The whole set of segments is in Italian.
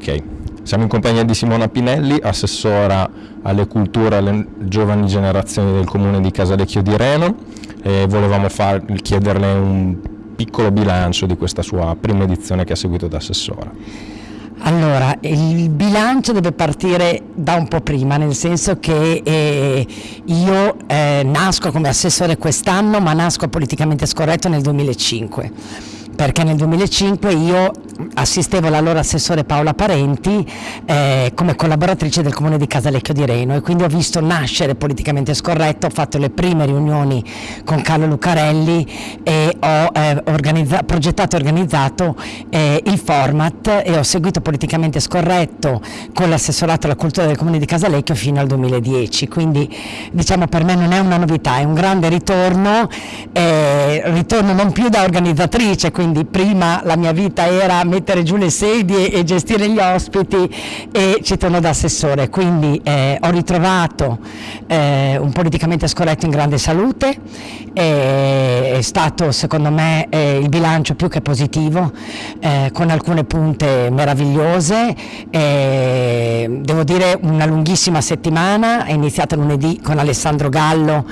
Ok, siamo in compagnia di Simona Pinelli, assessora alle culture e alle giovani generazioni del comune di Casalecchio di Reno e volevamo far, chiederle un piccolo bilancio di questa sua prima edizione che ha seguito da assessora. Allora, il bilancio deve partire da un po' prima, nel senso che eh, io eh, nasco come assessore quest'anno, ma nasco politicamente scorretto nel 2005 perché nel 2005 io assistevo l'allora assessore Paola Parenti eh, come collaboratrice del comune di Casalecchio di Reno e quindi ho visto nascere politicamente scorretto, ho fatto le prime riunioni con Carlo Lucarelli e ho eh, progettato e organizzato eh, il format e ho seguito politicamente scorretto con l'assessorato alla cultura del comune di Casalecchio fino al 2010, quindi diciamo per me non è una novità, è un grande ritorno, eh, ritorno non più da organizzatrice, quindi prima la mia vita era mettere giù le sedie e gestire gli ospiti e ci torno da assessore, quindi eh, ho ritrovato eh, un politicamente scorretto in grande salute, eh, è stato secondo me eh, il bilancio più che positivo, eh, con alcune punte meravigliose, devo dire una lunghissima settimana, è iniziata lunedì con Alessandro Gallo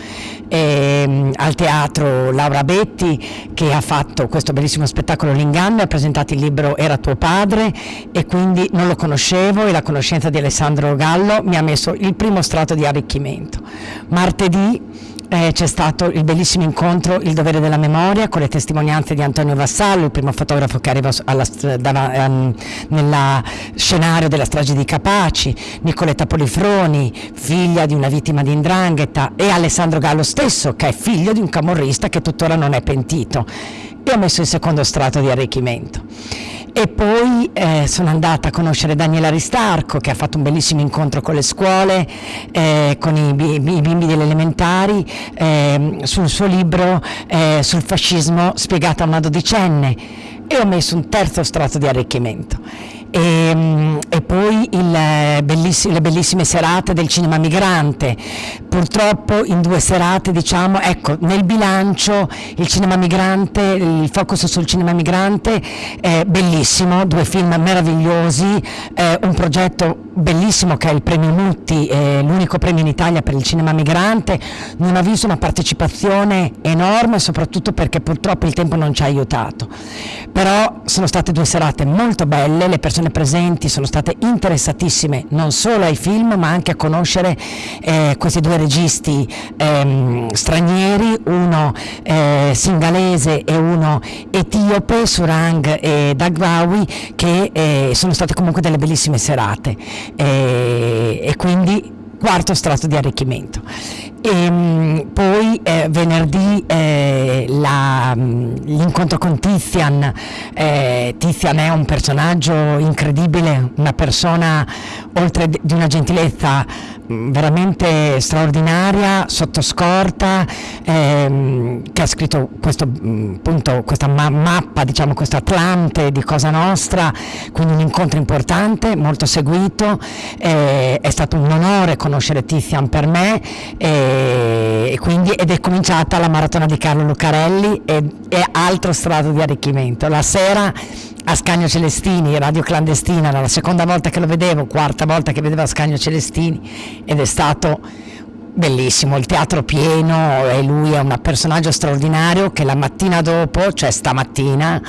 ehm, al teatro Laura Betti che ha fatto questo bellissimo spettacolo L'inganno, ha presentato il libro Era tuo padre e quindi non lo conoscevo e la conoscenza di Alessandro Gallo mi ha messo il primo strato di arricchimento. Martedì eh, c'è stato il bellissimo incontro Il dovere della memoria con le testimonianze di Antonio Vassallo, il primo fotografo che arriva ehm, nel scenario della strage di Capaci, Nicoletta Polifroni, figlia di una vittima di Indrangheta e Alessandro Gallo stesso che è figlio di un camorrista che tuttora non è pentito. E ho messo il secondo strato di arricchimento e poi eh, sono andata a conoscere Daniela Ristarco che ha fatto un bellissimo incontro con le scuole, eh, con i, i, bimbi delle elementari, eh, sul suo libro eh, sul fascismo spiegato a una dodicenne e ho messo un terzo strato di arricchimento e, ehm, e poi il, belliss le bellissime serate del cinema migrante. Purtroppo in due serate, diciamo, ecco, nel bilancio il cinema migrante, il focus sul cinema migrante è bellissimo, due film meravigliosi, eh, un progetto bellissimo che è il premio Mutti, eh, l'unico premio in Italia per il cinema migrante, non ha visto una partecipazione enorme soprattutto perché purtroppo il tempo non ci ha aiutato, però sono state due serate molto belle, le persone presenti sono state interessatissime non solo ai film ma anche a conoscere eh, questi due registi ehm, stranieri, uno eh, singalese e uno etiope, Surang e Dagwawi, che eh, sono state comunque delle bellissime serate e, e quindi quarto strato di arricchimento. E, ehm, poi eh, venerdì eh, l'incontro con Tizian, eh, Tizian è un personaggio incredibile, una persona oltre di una gentilezza mm, veramente straordinaria, sotto scorta, ehm, che ha scritto questo, mm, punto, questa ma mappa, diciamo questo Atlante di Cosa Nostra, quindi un incontro importante, molto seguito, eh, è stato un onore conoscere Tizian per me. Eh, e, quindi, ed è cominciata la maratona di Carlo Lucarelli e, e altro strato di arricchimento. La sera a Scagno Celestini, radio clandestina, era la seconda volta che lo vedevo, quarta volta che vedevo a Scagno Celestini ed è stato bellissimo, il teatro pieno e lui è un personaggio straordinario che la mattina dopo, cioè stamattina,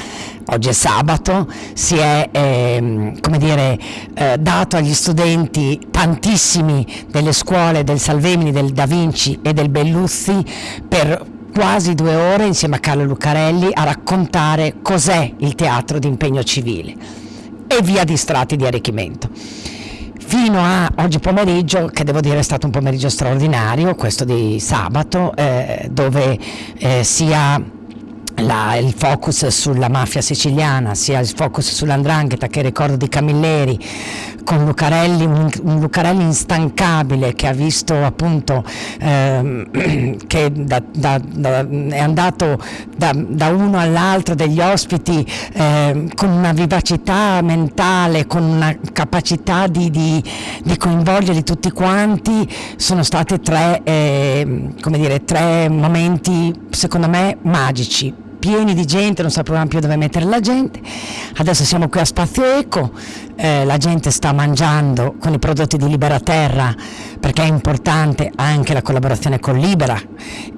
oggi è sabato, si è eh, dire, eh, dato agli studenti tantissimi delle scuole del Salvemini, del Da Vinci e del Belluzzi per quasi due ore insieme a Carlo Lucarelli a raccontare cos'è il teatro di impegno civile. E via di strati di arricchimento fino a oggi pomeriggio, che devo dire è stato un pomeriggio straordinario, questo di sabato, eh, dove eh, sia la, il focus sulla mafia siciliana, sia il focus sull'andrangheta che ricordo di Camilleri, con Lucarelli, un, un Lucarelli instancabile che ha visto appunto ehm, che da, da, da, è andato da, uno all'altro degli ospiti eh, con una vivacità mentale, con una capacità di, di, di coinvolgerli tutti quanti, sono stati tre, eh, dire, tre momenti secondo me magici pieni di gente, non sapevamo più dove mettere la gente. Adesso siamo qui a Spazio Eco, eh, la gente sta mangiando con i prodotti di Libera Terra perché è importante anche la collaborazione con Libera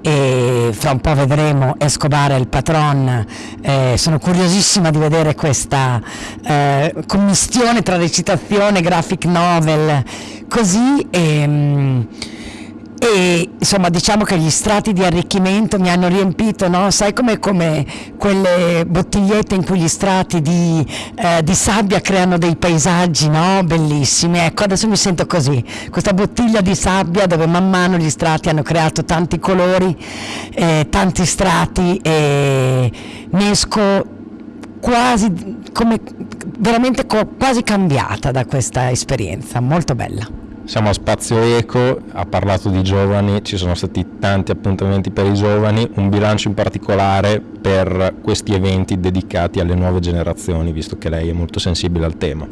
e fra un po' vedremo Escobar e il patron, eh, sono curiosissima di vedere questa eh, commistione tra recitazione, graphic novel, così. E, mm, e insomma diciamo che gli strati di arricchimento mi hanno riempito, no? sai come, quelle bottigliette in cui gli strati di, eh, di sabbia creano dei paesaggi no? bellissimi, ecco adesso mi sento così, questa bottiglia di sabbia dove man mano gli strati hanno creato tanti colori, eh, tanti strati e ne esco quasi, come, veramente quasi cambiata da questa esperienza, molto bella. Siamo a Spazio Eco, ha parlato di giovani, ci sono stati tanti appuntamenti per i giovani, un bilancio in particolare per questi eventi dedicati alle nuove generazioni, visto che lei è molto sensibile al tema.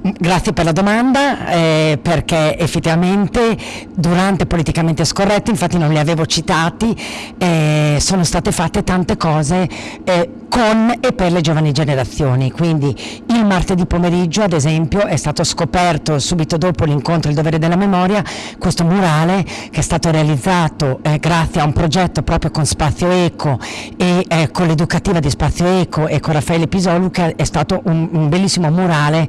Grazie per la domanda, eh, perché effettivamente durante Politicamente Scorretto, infatti non li avevo citati, eh, sono state fatte tante cose eh, con e per le giovani generazioni, quindi il martedì pomeriggio ad esempio è stato scoperto subito dopo l'incontro Il dovere della memoria questo murale che è stato realizzato eh, grazie a un progetto proprio con Spazio Eco e eh, con l'educativa di Spazio Eco e con Raffaele Pisolu che è stato un, un bellissimo murale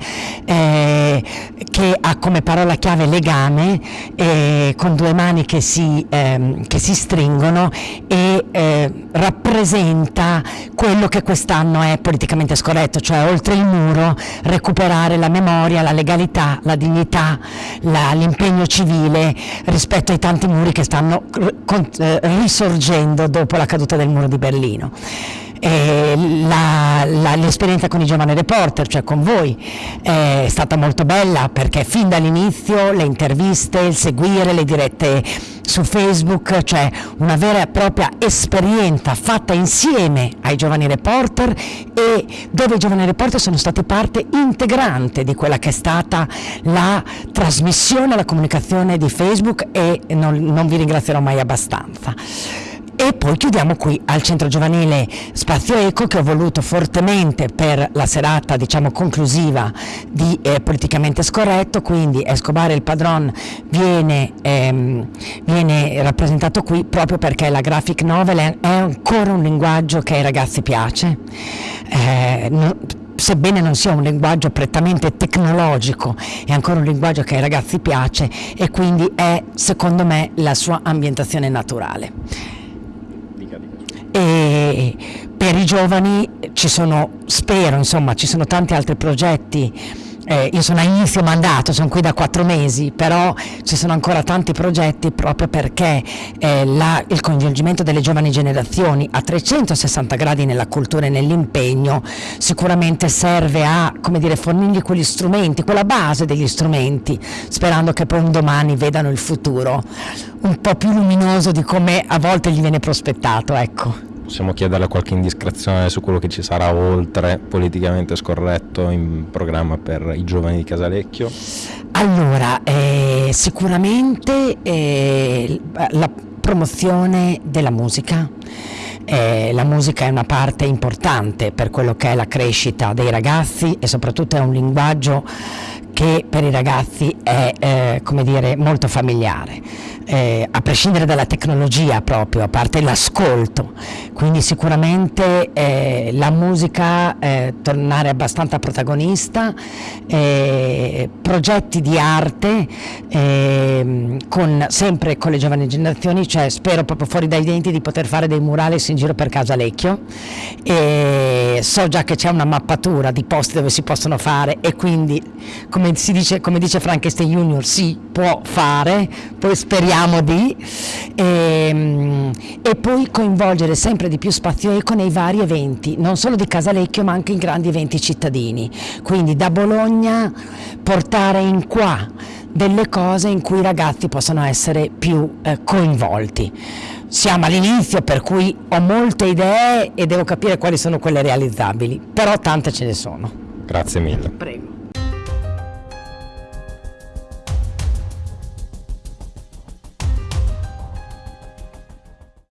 eh, che ha come parola chiave legame eh, con due mani che si, ehm, che si stringono e eh, rappresenta quello che quest'anno è politicamente scorretto, cioè oltre il muro recuperare la memoria, la legalità, la dignità, l'impegno civile rispetto ai tanti muri che stanno eh, risorgendo dopo la caduta del muro di Berlino l'esperienza con i giovani reporter, cioè con voi, è stata molto bella perché fin dall'inizio le interviste, il seguire, le dirette su Facebook, cioè una vera e propria esperienza fatta insieme ai giovani reporter e dove i giovani reporter sono stati parte integrante di quella che è stata la trasmissione, la comunicazione di Facebook e non, non vi ringrazierò mai abbastanza. E poi chiudiamo qui al centro giovanile Spazio Eco che ho voluto fortemente per la serata diciamo, conclusiva di eh, Politicamente Scorretto, quindi Escobar il padron viene, ehm, viene, rappresentato qui proprio perché la graphic novel è, ancora un linguaggio che ai ragazzi piace. Eh, no, sebbene non sia un linguaggio prettamente tecnologico, è ancora un linguaggio che ai ragazzi piace e quindi è secondo me la sua ambientazione naturale e per i giovani ci sono, spero, insomma, ci sono tanti altri progetti eh, io sono a inizio mandato, sono qui da quattro mesi, però ci sono ancora tanti progetti proprio perché eh, la, il coinvolgimento delle giovani generazioni a 360 gradi nella cultura e nell'impegno sicuramente serve a dire, fornirgli quegli strumenti, quella base degli strumenti, sperando che poi un domani vedano il futuro un po' più luminoso di come a volte gli viene prospettato. Ecco possiamo chiederle qualche indiscrezione su quello che ci sarà oltre politicamente scorretto in programma per i giovani di Casalecchio? Allora, eh, sicuramente eh, la promozione della musica. Eh, la musica è una parte importante per quello che è la crescita dei ragazzi e soprattutto è un linguaggio che per i ragazzi è eh, come dire, molto familiare. Eh, a prescindere dalla tecnologia proprio, a parte l'ascolto, quindi sicuramente eh, la musica eh, tornare abbastanza protagonista, eh, progetti di arte ehm, con, sempre con le giovani generazioni, cioè spero proprio fuori dai denti di poter fare dei murales in giro per Casa Lecchio, e so già che c'è una mappatura di posti dove si possono fare e quindi come, si dice, come dice Frankenstein Junior si può fare, poi speriamo speriamo di, e, ehm, e, poi coinvolgere sempre di più Spazio Eco nei vari eventi, non solo di Casalecchio ma anche in grandi eventi cittadini, quindi da Bologna portare in qua delle cose in cui i ragazzi possono essere più eh, coinvolti. Siamo all'inizio per cui ho molte idee e devo capire quali sono quelle realizzabili, però tante ce ne sono. Grazie mille. Prego.